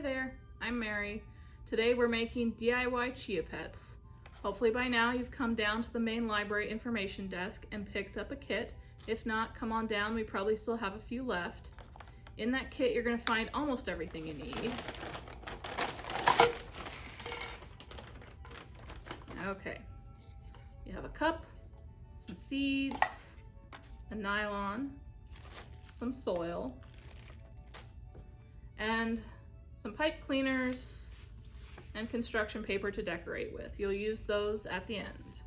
Hi there, I'm Mary. Today we're making DIY Chia Pets. Hopefully by now you've come down to the main library information desk and picked up a kit. If not, come on down, we probably still have a few left. In that kit you're going to find almost everything you need. Okay, you have a cup, some seeds, a nylon, some soil, and some pipe cleaners and construction paper to decorate with. You'll use those at the end.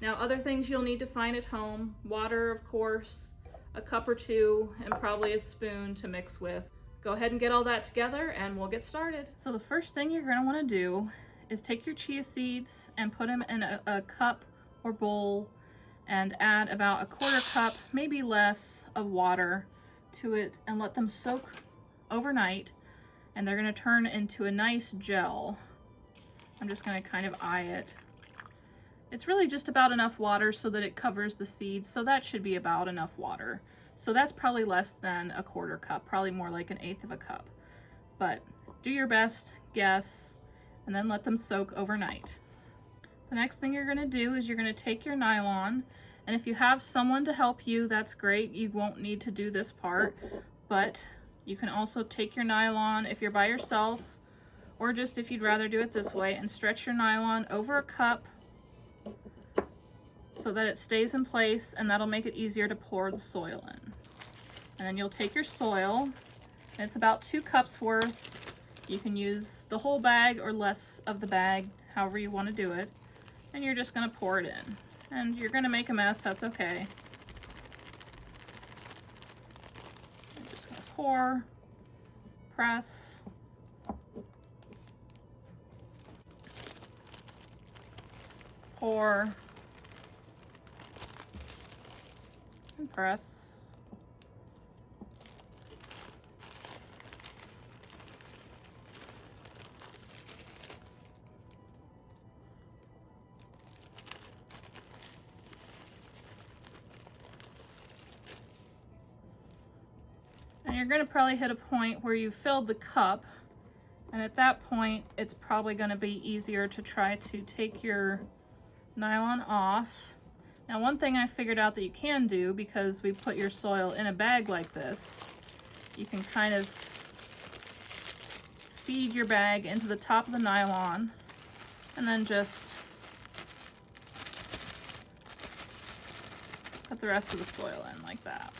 Now other things you'll need to find at home, water of course, a cup or two, and probably a spoon to mix with. Go ahead and get all that together and we'll get started. So the first thing you're gonna wanna do is take your chia seeds and put them in a, a cup or bowl and add about a quarter cup, maybe less, of water to it and let them soak overnight and they're gonna turn into a nice gel. I'm just gonna kind of eye it. It's really just about enough water so that it covers the seeds, so that should be about enough water. So that's probably less than a quarter cup, probably more like an eighth of a cup. But do your best guess and then let them soak overnight. The next thing you're gonna do is you're gonna take your nylon and if you have someone to help you, that's great. You won't need to do this part, but you can also take your nylon if you're by yourself or just if you'd rather do it this way and stretch your nylon over a cup so that it stays in place and that'll make it easier to pour the soil in. And then you'll take your soil, it's about two cups worth. You can use the whole bag or less of the bag, however you want to do it. And you're just going to pour it in. And you're going to make a mess, that's okay. Pour, press, pour, and press. And you're gonna probably hit a point where you filled the cup and at that point it's probably gonna be easier to try to take your nylon off. Now one thing I figured out that you can do because we put your soil in a bag like this, you can kind of feed your bag into the top of the nylon and then just put the rest of the soil in like that.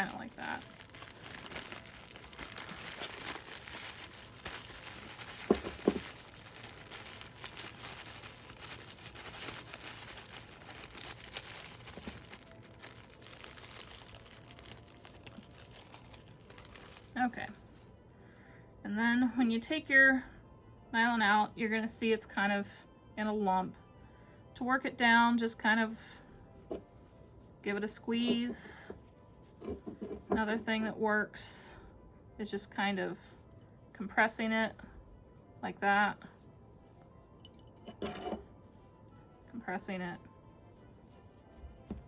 Kind of like that. Okay. And then when you take your nylon out, you're going to see it's kind of in a lump. To work it down, just kind of give it a squeeze Another thing that works is just kind of compressing it like that. Compressing it,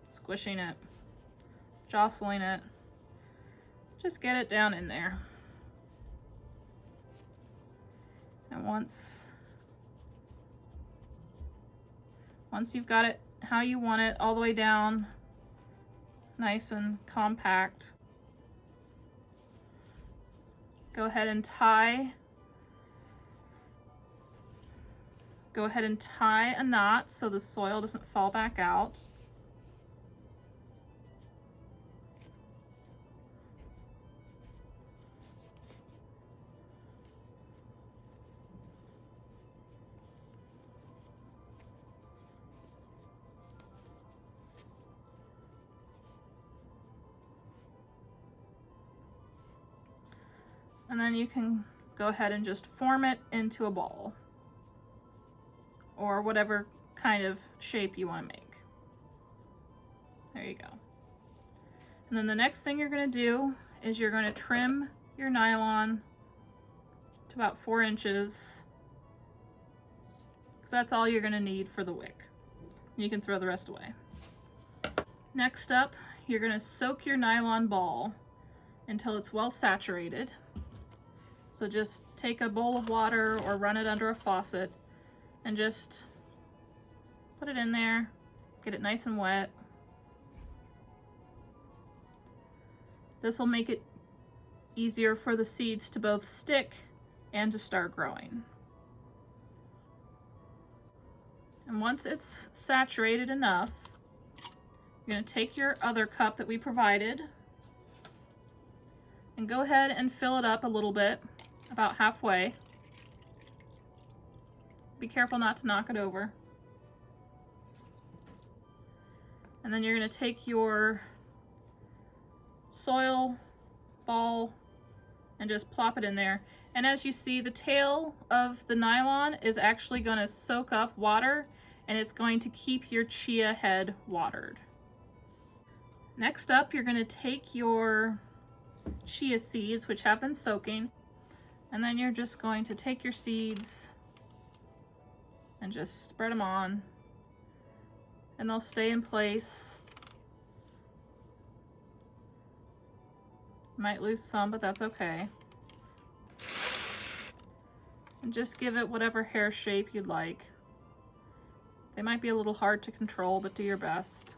squishing it, jostling it. Just get it down in there. And once once you've got it how you want it all the way down nice and compact. Go ahead and tie. Go ahead and tie a knot so the soil doesn't fall back out. And then you can go ahead and just form it into a ball or whatever kind of shape you want to make. There you go. And then the next thing you're going to do is you're going to trim your nylon to about four inches because that's all you're going to need for the wick. You can throw the rest away. Next up, you're gonna soak your nylon ball until it's well saturated. So just take a bowl of water or run it under a faucet and just put it in there, get it nice and wet. This will make it easier for the seeds to both stick and to start growing. And once it's saturated enough, you're going to take your other cup that we provided and go ahead and fill it up a little bit, about halfway. Be careful not to knock it over. And then you're going to take your soil ball and just plop it in there. And as you see, the tail of the nylon is actually going to soak up water and it's going to keep your chia head watered. Next up, you're going to take your chia seeds, which have been soaking, and then you're just going to take your seeds and just spread them on and they'll stay in place. Might lose some, but that's okay. And just give it whatever hair shape you'd like. They might be a little hard to control, but do your best.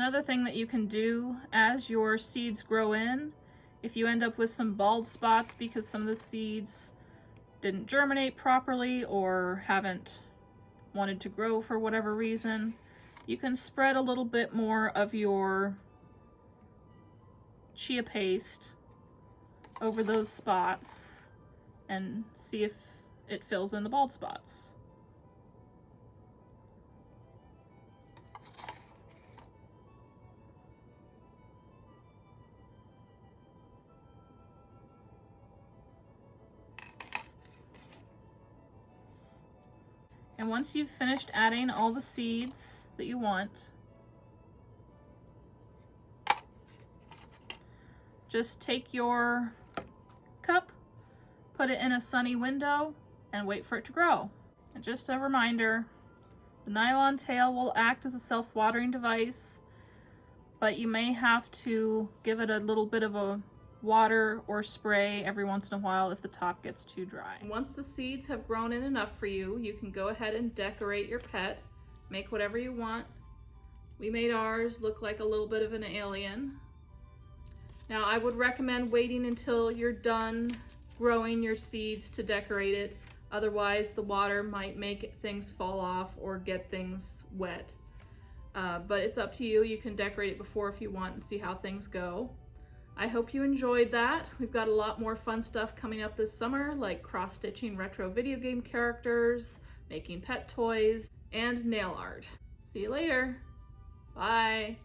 Another thing that you can do as your seeds grow in, if you end up with some bald spots because some of the seeds didn't germinate properly or haven't wanted to grow for whatever reason, you can spread a little bit more of your chia paste over those spots and see if it fills in the bald spots. And once you've finished adding all the seeds that you want, just take your cup, put it in a sunny window, and wait for it to grow. And just a reminder, the nylon tail will act as a self-watering device, but you may have to give it a little bit of a water or spray every once in a while if the top gets too dry. Once the seeds have grown in enough for you, you can go ahead and decorate your pet. Make whatever you want. We made ours look like a little bit of an alien. Now I would recommend waiting until you're done growing your seeds to decorate it. Otherwise the water might make things fall off or get things wet. Uh, but it's up to you. You can decorate it before if you want and see how things go. I hope you enjoyed that. We've got a lot more fun stuff coming up this summer, like cross-stitching retro video game characters, making pet toys, and nail art. See you later. Bye.